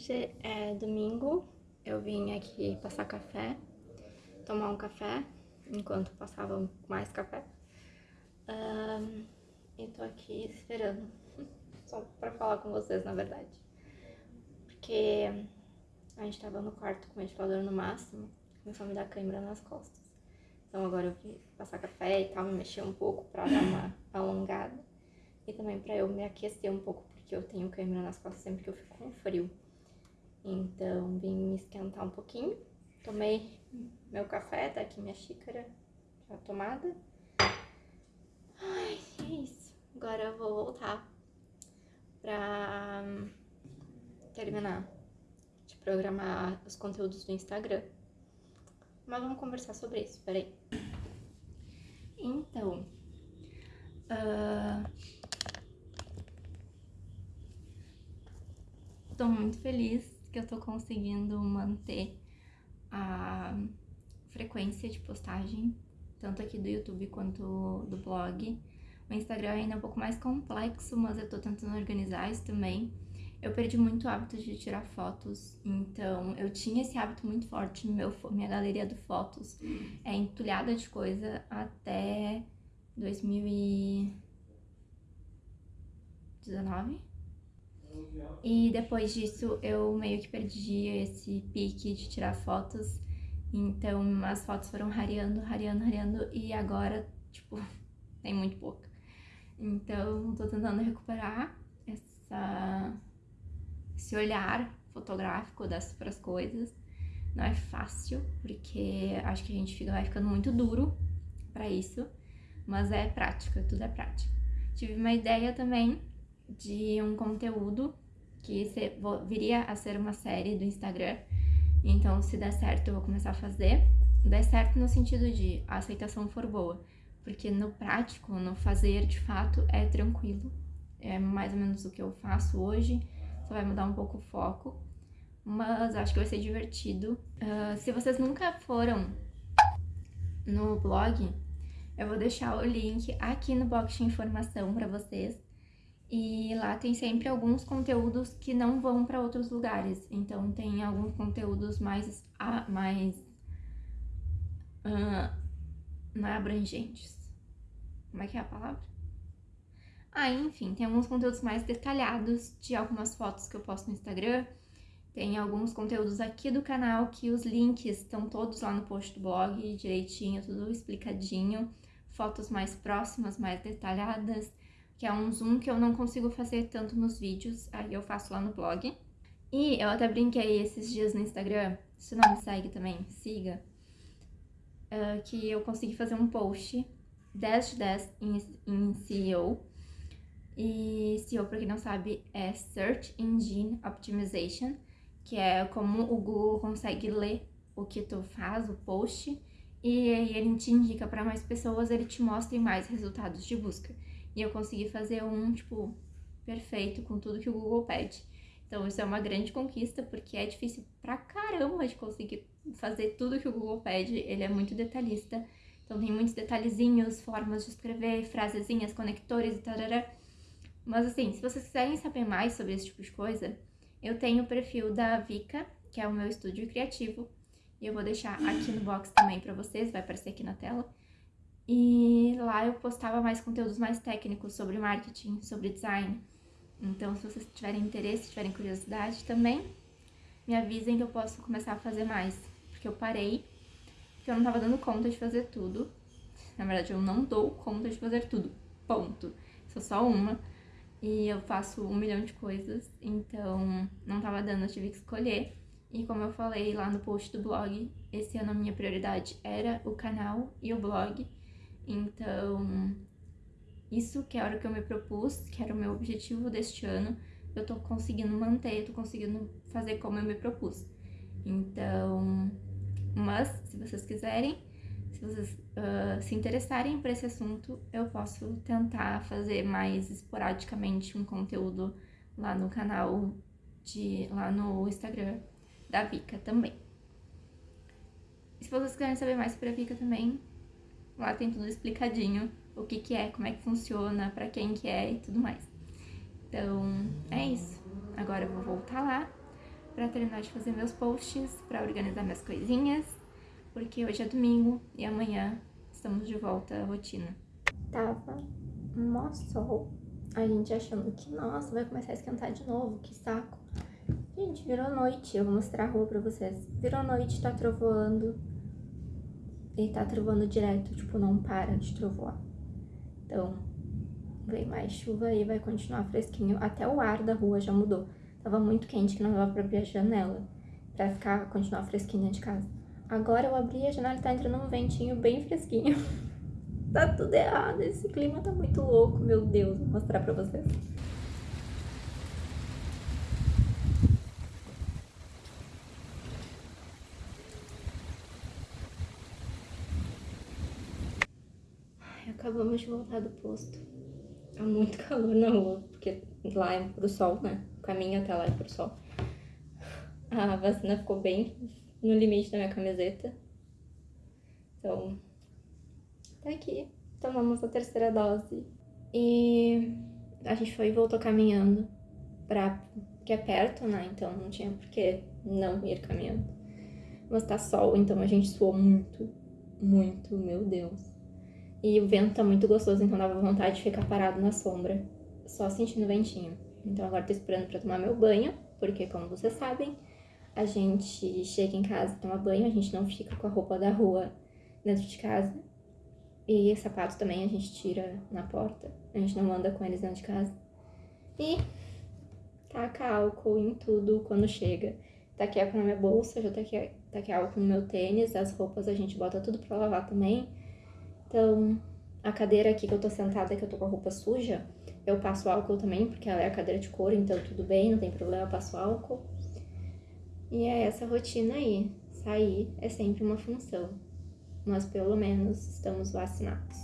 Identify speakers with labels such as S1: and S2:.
S1: Hoje é domingo, eu vim aqui passar café, tomar um café, enquanto passava mais café. Um, e tô aqui esperando, só pra falar com vocês, na verdade. Porque a gente tava no quarto com o ventilador no máximo, começou a me dar câimbra nas costas. Então agora eu vim passar café e tal, me mexer um pouco pra dar uma alongada. E também pra eu me aquecer um pouco, porque eu tenho câimbra nas costas sempre que eu fico com frio. Então, vim me esquentar um pouquinho. Tomei meu café, tá aqui minha xícara já tomada. Ai, é isso. Agora eu vou voltar pra terminar de programar os conteúdos do Instagram. Mas vamos conversar sobre isso, peraí. Então, uh, tô muito feliz que eu tô conseguindo manter a frequência de postagem, tanto aqui do YouTube quanto do blog. O Instagram ainda é um pouco mais complexo, mas eu tô tentando organizar isso também. Eu perdi muito o hábito de tirar fotos, então eu tinha esse hábito muito forte, meu, minha galeria de fotos é entulhada de coisa até 2019. E depois disso eu meio que perdi esse pique de tirar fotos. Então as fotos foram rareando, rareando, rareando e agora, tipo, tem muito pouca. Então tô tentando recuperar essa, esse olhar fotográfico das coisas. Não é fácil, porque acho que a gente fica, vai ficando muito duro para isso, mas é prática, tudo é prática. Tive uma ideia também de um conteúdo que viria a ser uma série do Instagram. Então, se der certo, eu vou começar a fazer. Der certo no sentido de a aceitação for boa. Porque no prático, no fazer de fato, é tranquilo. É mais ou menos o que eu faço hoje. Só vai mudar um pouco o foco. Mas acho que vai ser divertido. Uh, se vocês nunca foram no blog, eu vou deixar o link aqui no box de informação para vocês. E lá tem sempre alguns conteúdos que não vão para outros lugares. Então tem alguns conteúdos mais, mais uh, não é abrangentes. Como é que é a palavra? Ah, enfim, tem alguns conteúdos mais detalhados de algumas fotos que eu posto no Instagram. Tem alguns conteúdos aqui do canal que os links estão todos lá no post do blog, direitinho, tudo explicadinho. Fotos mais próximas, mais detalhadas que é um zoom que eu não consigo fazer tanto nos vídeos, aí eu faço lá no blog. E eu até brinquei esses dias no Instagram, se não me segue também, siga, uh, que eu consegui fazer um post 10 de 10 em, SEO. E SEO, pra quem não sabe, é Search Engine Optimization, que é como o Google consegue ler o que tu faz, o post, e aí ele te indica para mais pessoas, ele te mostra mais resultados de busca. E eu consegui fazer um, tipo, perfeito com tudo que o Google pede. Então isso é uma grande conquista, porque é difícil pra caramba de conseguir fazer tudo que o Google pede. Ele é muito detalhista, então tem muitos detalhezinhos, formas de escrever, frasezinhas, conectores e tal. Mas assim, se vocês quiserem saber mais sobre esse tipo de coisa, eu tenho o perfil da Vika, que é o meu estúdio criativo, e eu vou deixar aqui no box também pra vocês, vai aparecer aqui na tela. E lá eu postava mais conteúdos mais técnicos sobre marketing, sobre design. Então, se vocês tiverem interesse, tiverem curiosidade também, me avisem que eu posso começar a fazer mais. Porque eu parei, porque eu não tava dando conta de fazer tudo. Na verdade, eu não dou conta de fazer tudo. Ponto. Sou só uma. E eu faço um milhão de coisas, então não tava dando, eu tive que escolher. E como eu falei lá no post do blog, esse ano a minha prioridade era o canal e o blog. Então, isso que era o que eu me propus, que era o meu objetivo deste ano, eu tô conseguindo manter, tô conseguindo fazer como eu me propus. Então, mas se vocês quiserem, se vocês uh, se interessarem por esse assunto, eu posso tentar fazer mais esporadicamente um conteúdo lá no canal, de, lá no Instagram da Vika também. E se vocês quiserem saber mais sobre a Vika também, Lá tem tudo explicadinho, o que que é, como é que funciona, pra quem que é e tudo mais. Então, é isso. Agora eu vou voltar lá pra terminar de fazer meus posts, pra organizar minhas coisinhas, porque hoje é domingo e amanhã estamos de volta à rotina. Tava mó sol, a gente achando que, nossa, vai começar a esquentar de novo, que saco. Gente, virou noite, eu vou mostrar a rua pra vocês. Virou noite, tá trovoando. E tá trovoando direto, tipo, não para de trovoar. Então, vem mais chuva e vai continuar fresquinho. Até o ar da rua já mudou. Tava muito quente que não dava pra abrir a janela. Pra ficar, continuar fresquinho dentro de casa. Agora eu abri a janela e tá entrando um ventinho bem fresquinho. tá tudo errado. Esse clima tá muito louco, meu Deus. Vou mostrar pra vocês. Acabamos de voltar do posto. Tá muito calor na rua, porque lá é pro sol, né? O caminho até lá é pro sol. A vacina ficou bem no limite da minha camiseta. Então, tá aqui. Tomamos a terceira dose. E a gente foi e voltou caminhando pra... que é perto, né? Então não tinha por que não ir caminhando. Mas tá sol, então a gente suou muito, muito, meu Deus. E o vento tá muito gostoso, então dava vontade de ficar parado na sombra, só sentindo o ventinho. Então agora tô esperando pra tomar meu banho, porque como vocês sabem, a gente chega em casa, toma banho, a gente não fica com a roupa da rua dentro de casa. E sapatos também a gente tira na porta, a gente não anda com eles dentro de casa. E taca álcool em tudo quando chega. Taquei álcool na minha bolsa, já taquei, taquei álcool no meu tênis, as roupas a gente bota tudo pra lavar também. Então, a cadeira aqui que eu tô sentada, que eu tô com a roupa suja, eu passo álcool também, porque ela é a cadeira de couro, então tudo bem, não tem problema, eu passo álcool. E é essa rotina aí. Sair é sempre uma função. Mas pelo menos estamos vacinados.